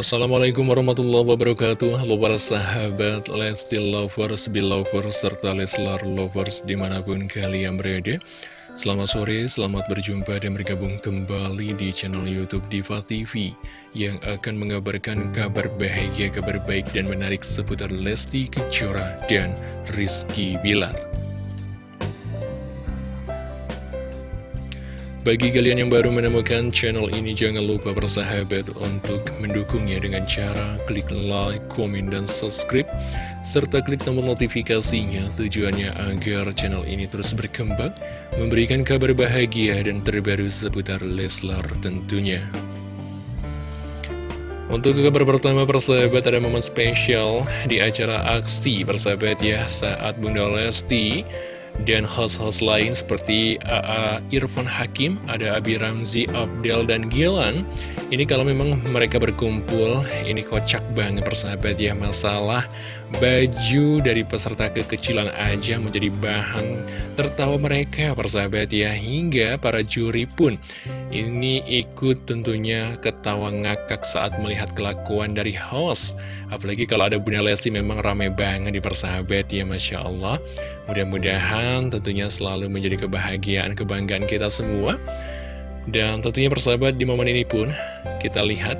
Assalamualaikum warahmatullahi wabarakatuh. Halo para sahabat Lesti Lovers, Belovers, serta Leslar Lovers di mana pun kalian berada. Selamat sore, selamat berjumpa dan bergabung kembali di channel Youtube Diva TV Yang akan mengabarkan kabar bahagia, kabar baik dan menarik seputar Lesti Kejora dan Rizky Bilar Bagi kalian yang baru menemukan channel ini, jangan lupa bersahabat untuk mendukungnya dengan cara klik like, komen, dan subscribe, serta klik tombol notifikasinya tujuannya agar channel ini terus berkembang, memberikan kabar bahagia dan terbaru seputar Leslar tentunya. Untuk kabar pertama persahabat ada momen spesial di acara aksi persahabat ya saat Bunda Lesti dan host-host lain seperti AA Irfan Hakim, ada Abi Ramzi, Abdel, dan Gilan. Ini kalau memang mereka berkumpul, ini kocak banget persahabat ya masalah baju dari peserta kekecilan aja menjadi bahan tertawa mereka persahabat ya. Hingga para juri pun ini ikut tentunya ketawa ngakak saat melihat kelakuan dari host. Apalagi kalau ada Bunda Lesti memang rame banget di persahabat ya Masya Allah. Mudah-mudahan tentunya selalu menjadi kebahagiaan kebanggaan kita semua dan tentunya persahabat di momen ini pun kita lihat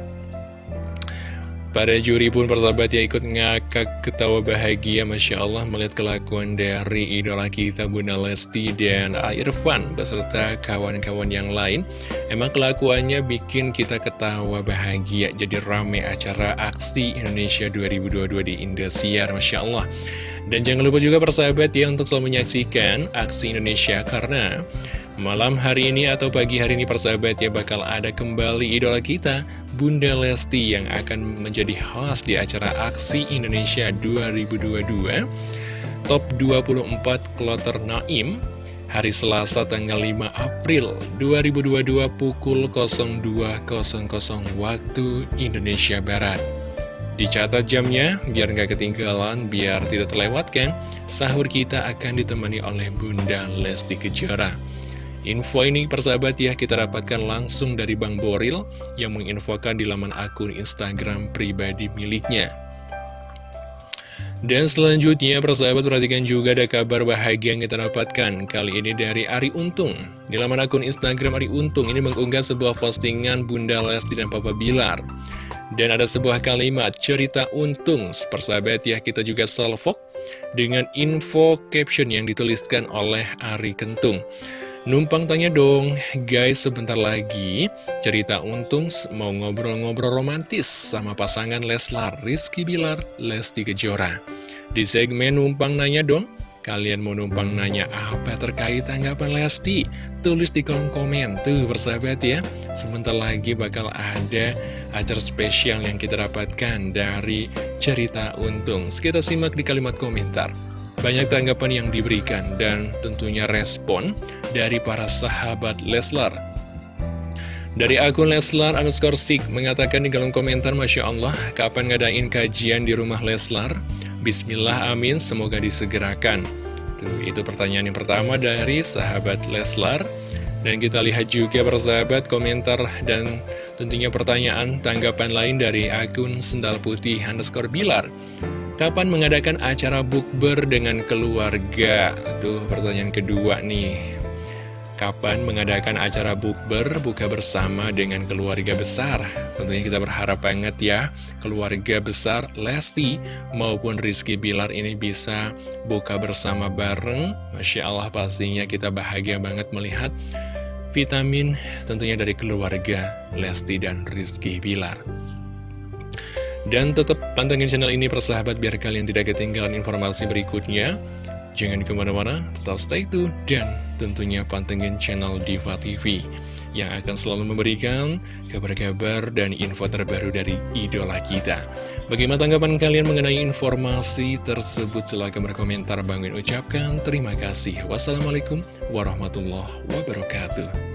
Pada juri pun persahabat ya ikut ngakak ketawa bahagia Masya Allah melihat kelakuan dari idola kita Bunda Lesti dan Irfan beserta kawan-kawan yang lain. Emang kelakuannya bikin kita ketawa bahagia. Jadi rame acara aksi Indonesia 2022 di Indosiar Masya Allah. Dan jangan lupa juga persahabat ya untuk selalu menyaksikan aksi Indonesia karena Malam hari ini atau pagi hari ini persahabat ya bakal ada kembali idola kita Bunda Lesti yang akan menjadi host di acara Aksi Indonesia 2022 Top 24 Kloter Naim Hari Selasa tanggal 5 April 2022 pukul 02.00 waktu Indonesia Barat. Dicatat jamnya biar nggak ketinggalan, biar tidak terlewatkan Sahur kita akan ditemani oleh Bunda Lesti Kejora Info ini persahabat ya kita dapatkan langsung dari Bang Boril yang menginfokan di laman akun Instagram pribadi miliknya. Dan selanjutnya persahabat perhatikan juga ada kabar bahagia yang kita dapatkan Kali ini dari Ari Untung. Di laman akun Instagram Ari Untung ini mengunggah sebuah postingan Bunda Lesti dan Papa Bilar. Dan ada sebuah kalimat cerita untung. Persahabat ya kita juga salvok dengan info caption yang dituliskan oleh Ari Kentung Numpang tanya dong, guys sebentar lagi cerita untung mau ngobrol-ngobrol romantis sama pasangan Leslar, Rizky Bilar, Lesti Kejora. Di segmen Numpang Nanya dong, kalian mau numpang nanya apa terkait tanggapan Lesti? Tulis di kolom komen tuh persahabat ya. Sebentar lagi bakal ada acara spesial yang kita dapatkan dari cerita untung. Kita simak di kalimat komentar. Banyak tanggapan yang diberikan dan tentunya respon dari para sahabat Leslar. Dari akun Leslar underscore Sik mengatakan di kolom komentar Masya Allah, kapan ngadain kajian di rumah Leslar? Bismillah amin, semoga disegerakan. Tuh, itu pertanyaan yang pertama dari sahabat Leslar. Dan kita lihat juga persahabat komentar dan tentunya pertanyaan tanggapan lain dari akun Sendal Putih underscore Bilar. Kapan mengadakan acara bukber dengan keluarga? Aduh, pertanyaan kedua nih. Kapan mengadakan acara bukber buka bersama dengan keluarga besar? Tentunya kita berharap banget ya, keluarga besar Lesti maupun Rizky Bilar ini bisa buka bersama bareng. Masya Allah pastinya kita bahagia banget melihat vitamin tentunya dari keluarga Lesti dan Rizky Bilar. Dan tetap pantengin channel ini persahabat biar kalian tidak ketinggalan informasi berikutnya. Jangan ke mana-mana, tetap stay tune dan tentunya pantengin channel Diva TV yang akan selalu memberikan kabar-kabar dan info terbaru dari idola kita. Bagaimana tanggapan kalian mengenai informasi tersebut? Silahkan berkomentar. Bangin ucapkan terima kasih. Wassalamualaikum warahmatullahi wabarakatuh.